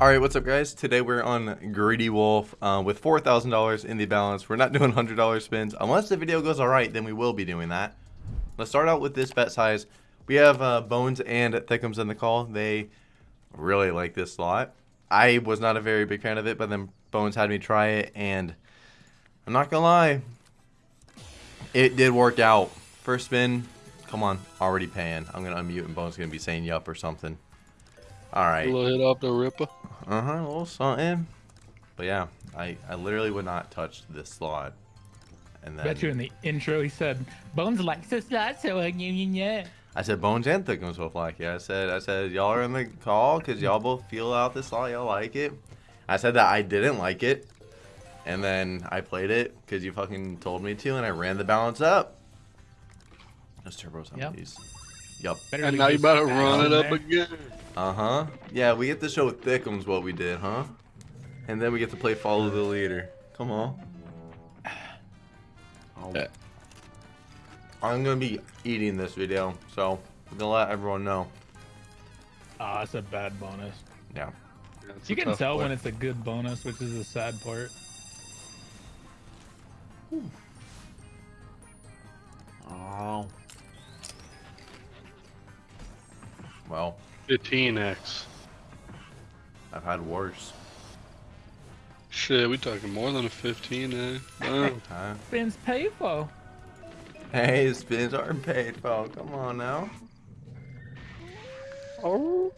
Alright, what's up guys? Today we're on Greedy Wolf uh, with $4,000 in the balance. We're not doing $100 spins. Unless the video goes alright, then we will be doing that. Let's start out with this bet size. We have uh, Bones and Thickums in the call. They really like this slot. I was not a very big fan of it, but then Bones had me try it, and I'm not gonna lie, it did work out. First spin, come on, already paying. I'm gonna unmute and Bones gonna be saying yup or something. All right. Little hit off the ripper. Uh huh. A little something. But yeah, I I literally would not touch this slot. And then Bet you in the intro he said Bones likes this slot, so yeah, yeah, yeah. I said Bones and Thickums will like it. I said I said y'all are in the call because y'all both feel out this slot. Y'all like it. I said that I didn't like it, and then I played it because you fucking told me to, and I ran the balance up. Let's turbo some Yep. of these. Yup. Better And now you this about to run it up there. again. Uh huh. Yeah, we get to show Thickums what we did, huh? And then we get to play follow the leader. Come on. Oh. I'm gonna be eating this video, so I'm gonna let everyone know. Ah, it's a bad bonus. Yeah. Yeah, You can tell one. when it's a good bonus, which is the sad part. Oh. Well, 15x. I've had worse. Shit, we talking more than a 15, eh? Damn. Huh? Spins pay for. Hey, spins aren't paid for. Come on now. oh.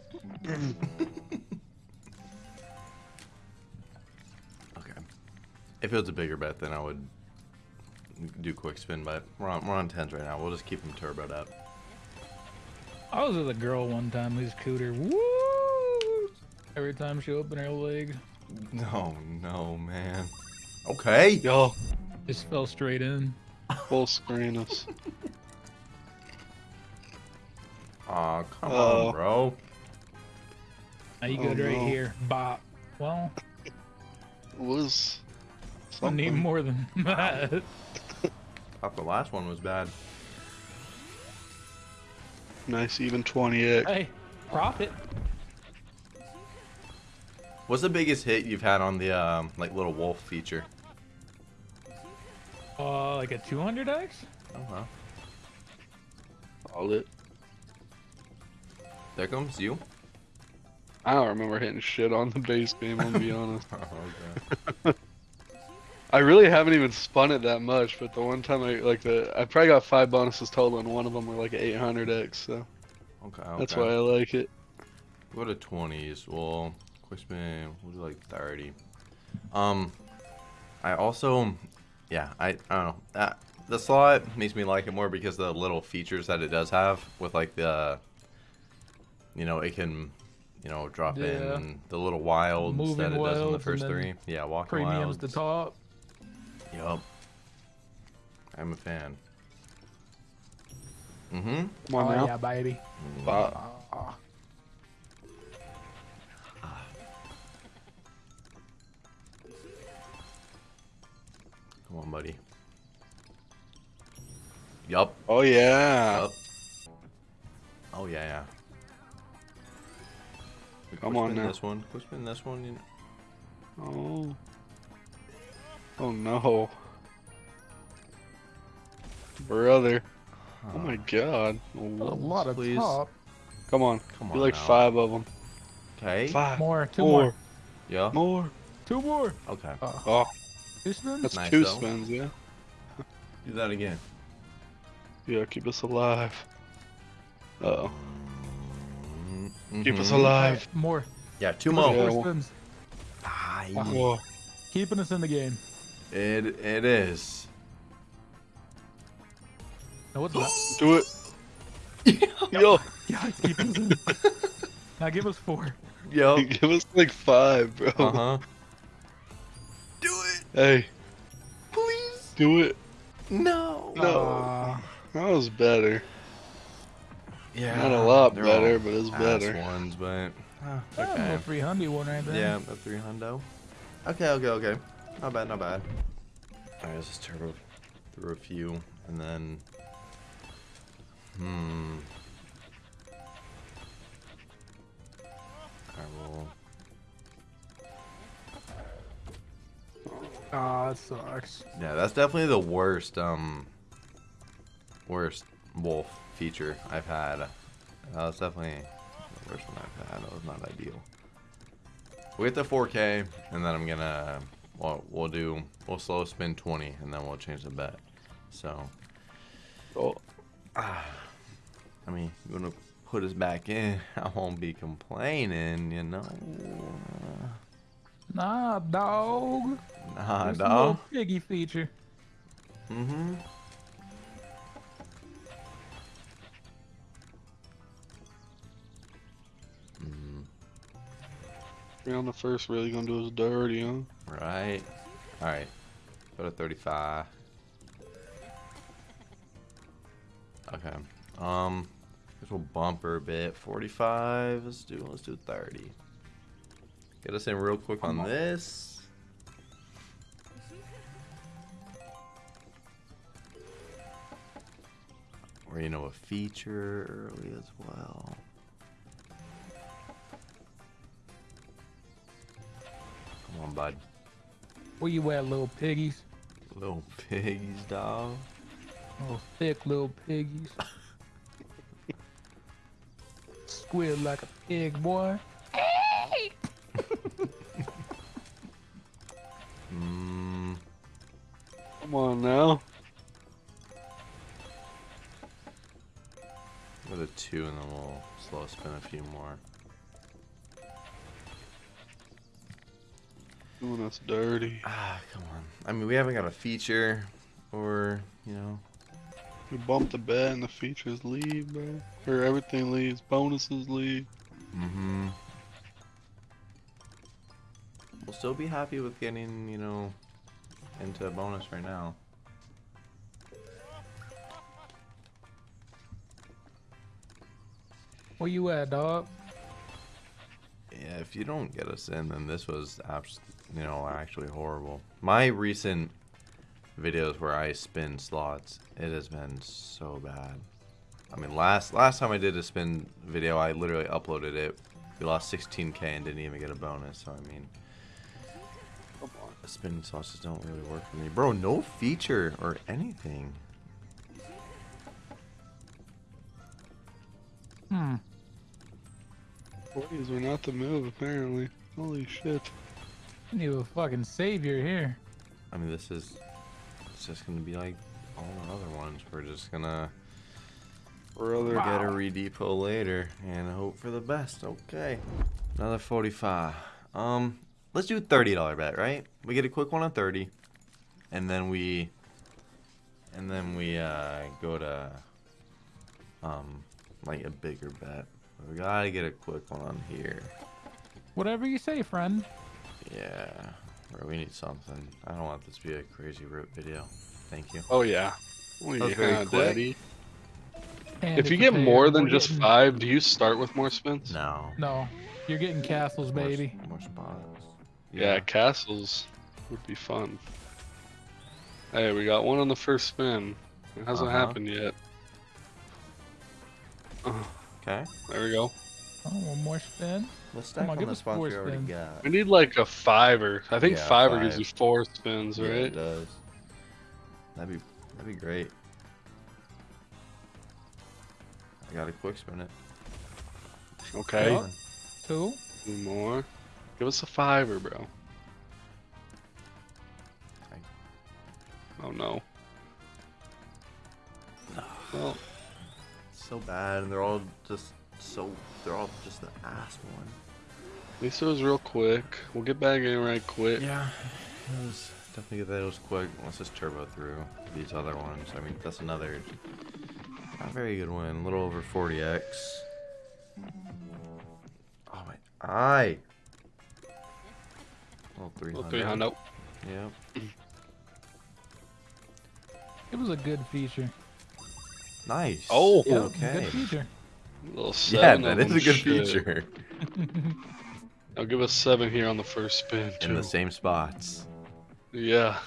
Okay. If it was a bigger bet, then I would do quick spin, but we're on, we're on 10s right now. We'll just keep them turboed up. I was with a girl one time who's cooter. Woo! Every time she opened her leg, No, no, man. Okay. Y'all, just fell straight in. full screen us. Aw, come Oh. on, uh. bro. Now you Oh, good right no. here. Bop. Well, Was I need more than that. I Thought the last one was bad. Nice, even 20x. hey, profit. What's the biggest hit you've had on the um, like little wolf feature? Uh, like a 200x? Oh well. All it. There comes you. I don't remember hitting shit on the base game, I'll be honest. Oh, okay. I really haven't even spun it that much, but the one time I, like, the I probably got five bonuses total, and one of them were like 800x, so Okay. that's why I like it. Go to 20s. Well, quick spin. We'll do like 30. Um, I also, yeah, I, I don't know. Uh, the slot makes me like it more because of the little features that it does have with like the, you know, it can, you know, drop Yeah. in the little wilds Moving that it does in the first three. Yeah, walking Premiums wilds. the top. Yup. I'm a fan. Mm-hmm. Come on oh, now. yeah, baby. Five. Come on, buddy. Yup. Oh yeah. Yup. Oh yeah, yeah. Come quick on now. This one. Quick spin this one. You know. Oh. Oh no. Brother. Oh my god. A lot of Please. top. Come on. Come on. Do like now. five of them. Okay. Five. More, two Four. more. Yeah. More. Two more. Okay. Uh, Oh, two spins? that's Nice, two though. spins, yeah. Do that again. Yeah, keep us alive. Uh oh. Mm, Keep us mhm. alive. More. Yeah. Two More more. Yeah, four well- spins. Ah, Whoa. Keeping us in the game. It it is. Now what's that? Do it. Yo, Yeah, it's keeping us in. now give us four. Yo. give us like five, bro. Uh huh. Do it, Hey, please. do it. No. No. Aw. That was better. Yeah. Not a lot better, all but it's ass better. ones, but Oh, okay. a 300 one right there. Yeah, a three hundo. Okay, okay, okay. Not bad, not bad. Alright, let's just turbo through a few, and then... Hmm... I will... Ah, that sucks. Yeah, that's definitely the worst, um... Worst wolf feature I've had. That was definitely the worst one I've had. That was not ideal. we get to 4K, and then I'm gonna well, we'll do, we'll slow spin 20, and then we'll change the bet. So, Oh, I mean, you wanna put us back in, I won't be complaining, you know. Nah, dog. Nah, There's dog. piggy feature. Mm-hmm. Mm, we on the first really gonna do us dirty, huh? Right. All right. Go to 35. Okay. Um, guess we'll bump her a bit. 45. Let's do. Let's do 30. Get us in real quick on this. Or you know a feature early as well. Come on, bud. Where you at, little piggies? Little piggies, dog. Little thick little piggies. Squid like a pig, boy. Hey! Mm, Come on now. go to two, and then we'll slow spin a few more. Doing us dirty. Ah, come on. I mean, we haven't got a feature, or you know. We bumped the bed and the features leave, bro. Or everything leaves. Bonuses leave. Mm-hmm. We'll still be happy with getting, you know, into a bonus right now. Where you at, dog? Yeah, if you don't get us in, then this was, abs- you know, actually horrible. My recent videos where I spin slots, it has been so bad. I mean, last last time I did a spin video, I literally uploaded it. We lost 16k and didn't even get a bonus. So I mean, Come on. spin slots just don't really work for me, bro. No feature or anything. Hmm. Boys are not the move, apparently. Holy shit. I need a fucking savior here. I mean, this is it's just gonna be like all the other ones. We're just gonna Brother. Wow. get a redepot later and hope for the best. Okay, another 45. Um, let's do a $30 bet, right? We get a quick one on 30, and then we, and then we uh go to um like a bigger bet. We gotta get a quick one on here. Whatever you say, friend. Yeah, bro, we need something. I don't want this to be a crazy root video. Thank you. Oh, yeah. Oh, That was very yeah, quick. daddy. Hand If you get more than just getting- five, do you start with more spins? No. No, you're getting castles, More baby. More, spots. Yeah, castles would be fun. Hey, we got one on the first spin. It hasn't Uh-huh. happened yet. Oh, Okay. there we go. Oh, one more spin. Let's stack on, on, give the us spots four we already spins. got. We need like a fiver. I think Yeah, fiver gives you four spins, Yeah, it right? does. That'd be that'd be great. I got a quick spin it. Okay. Come Two. Two more. Give us a fiver, bro. Thank- Oh no. Well, So bad, and they're all just so. They're all just the ass one. at least it was real quick. We'll get back in right quick. Yeah. It was definitely get those quick. Let's just turbo through these other ones. I mean, that's another. Not very good win. A little over 40x. Oh my eye. Well, 300. Little 300. Yep. It was a good feature. Nice. Oh. Yeah, okay. Good feature. Little Yeah, seven. that of is a good shit. feature. I'll give us seven here on the first spin In the same spots. Yeah.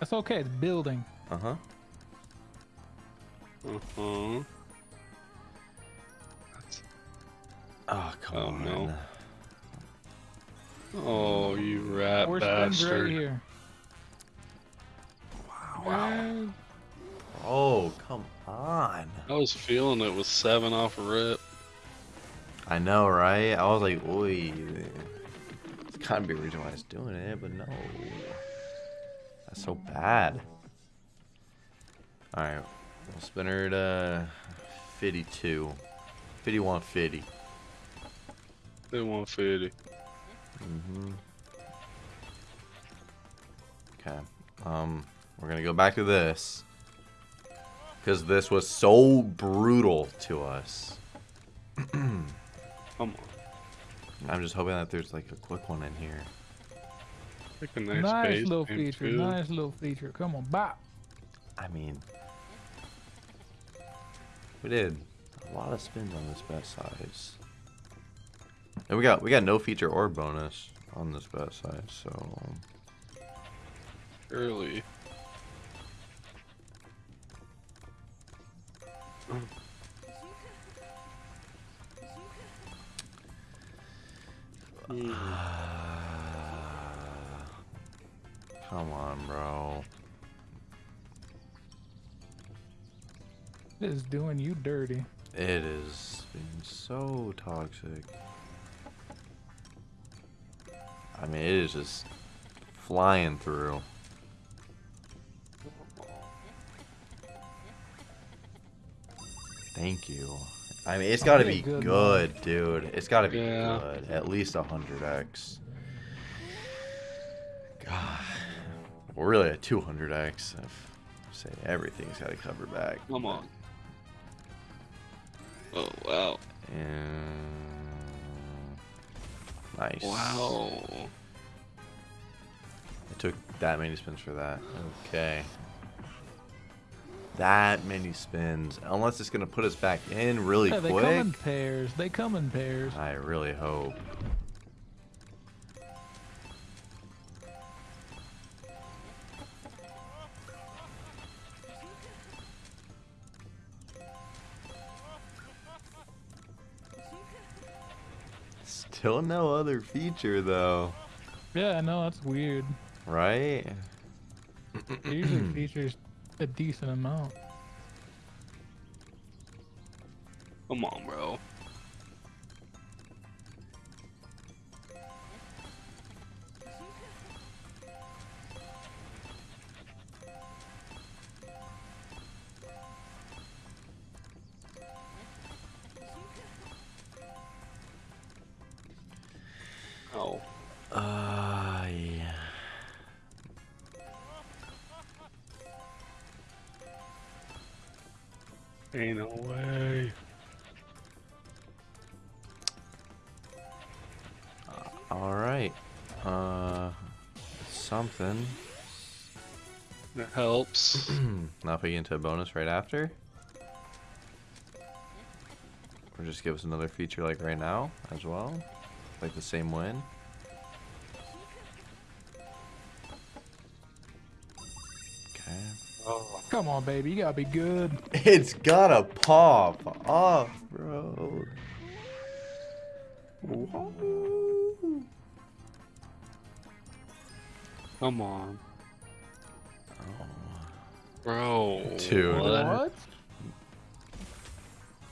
That's okay. It's building. Uh huh. Uh huh. Oh come Oh, on. no. Oh, you rat Four spins right bastard. here. Wow. Oh, come on. I was feeling it with seven off a rip. I know, right? I was like, oi. It's gotta be a reason why I was doing it, but no. That's so bad. Alright, we'll spin her to 52. 51 50. They want 50. Mm-hmm. Okay. Um, we're gonna go back to this. Because this was so brutal to us. Come on. I'm just hoping that there's like a quick one in here. Pick a nice, Nice, little feature. too. Nice little feature. Come on, bop. I mean, we did a lot of spins on this bet size. And we got we got no feature or bonus on this bet size, so um, Early. come on, bro. This is doing you dirty. It is being so toxic. I mean, it is just flying through. Thank you. I mean, it's got to be good good, dude. It's got to be Yeah. good. At least 100x. God. We're really at 200x. If say everything's got to cover back. Come on. Oh, wow. And... Nice. Wow. It took that many spins for that. Okay. That many spins. Unless it's gonna put us back in really Yeah, they come quick. in pairs. They come in pairs. I really hope. Still no other feature though, Yeah, I know that's weird. right? Usually features a decent amount. Come on, bro. Ain't no way. All right. Uh, something. That helps. now if we get into a bonus right after. Or just give us another feature like right now as well. Like the same win. Come on, baby. You gotta be good. It's gotta pop off, bro. Whoa. Come on. Oh, Bro. Dude. What? What?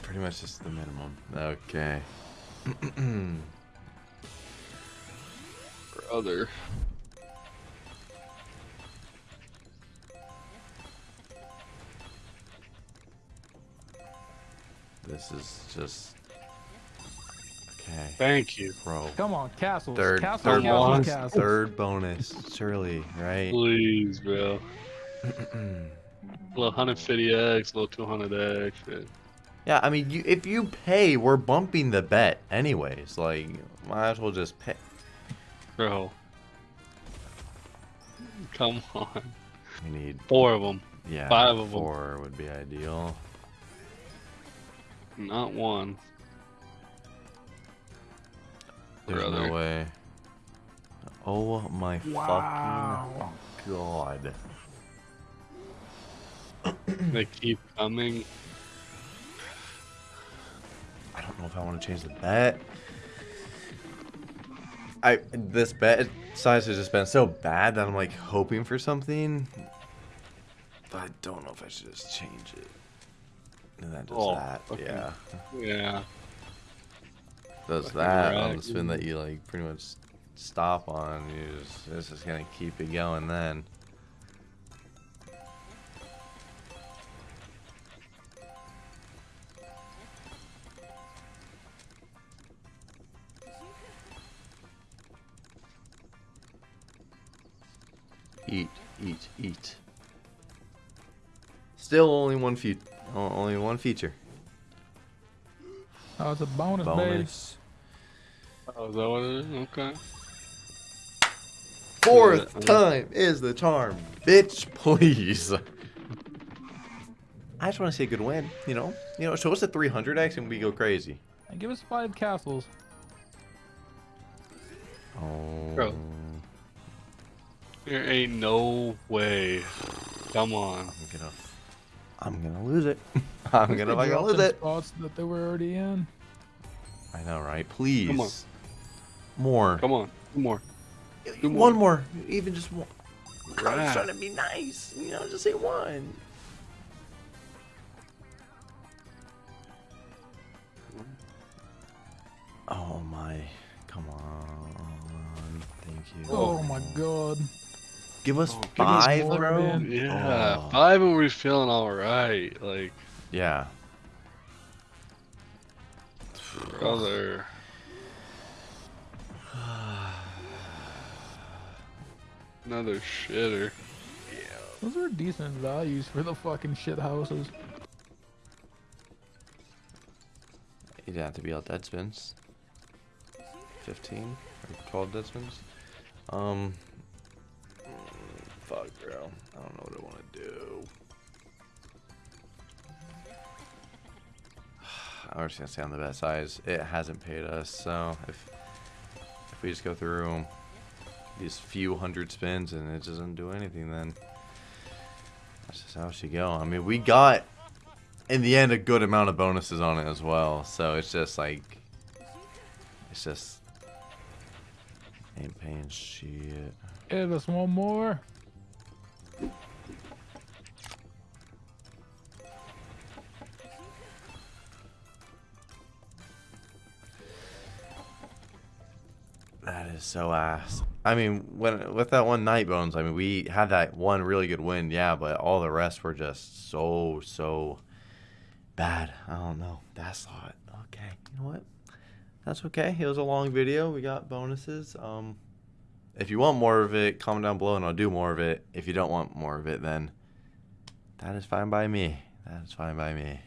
pretty much just the minimum. Okay. Brother. This is just okay, Thank you. bro. Come on, castles. Third, castles, third castles, bonus, castles. third bonus, surely, right? Please, bro. little 150x, little 200x. yeah. yeah, I mean, you, if you pay, we're bumping the bet anyways. Like, might as well just pay. Bro. Come on. We need, Four of them. yeah, Five of 'em. four would be ideal. Not one. There's Brother. no way. Oh my Wow. fucking god. They keep coming. I don't know if I want to change the bet. I this bet size has just been so bad that I'm like hoping for something. But I don't know if I should just change it. And that does Oh, that. okay. Yeah. Yeah. Does Fucking that on the spin that you like pretty much stop on. You just it's just gonna keep it going then. Eat, eat, eat. Still only one fe- o- only one feature. Oh, it's a bonus, baby. Bonus. Oh, is that what it is? Okay. Fourth Uh, time is the charm. Bitch, please. I just want to see a good win, you know? You know, show us a 300x and we go crazy. And give us five castles. Oh. Bro. There ain't no way. Come on. I'm gonna, I'm gonna lose it. I'm gonna They fucking lose them it. Spots that they were already in. I know, right? Please. Come on. More. Come on. Two more. Two One more. more. Even just one. I'm Right. trying to be nice. You know, just say one. Oh my. Come on. Thank you. Oh my god. Give us Oh, give us five, more, bro. man. Yeah. Oh, Five and we're feeling alright. Like, yeah. brother. Another shitter. Yeah. Those are decent values for the fucking shit houses. You'd have to be all dead spins. 15 or 12 dead spins. Um. Fuck, bro. I don't know what I want to do. I was just gonna stay on the best size. It hasn't paid us, so if if we just go through these few hundred spins and it doesn't do anything, then that's just how it should go. I mean, we got in the end a good amount of bonuses on it as well, so it's just like it's just ain't paying shit. Give us one more. That is so ass. I mean, when with that one night bones, I mean, we had that one really good win, yeah, but all the rest were just so so bad. I don't know. That's not okay. You know what? That's okay. It was a long video. We got bonuses. Um, if you want more of it, comment down below and I'll do more of it. If you don't want more of it, then that is fine by me. That is fine by me.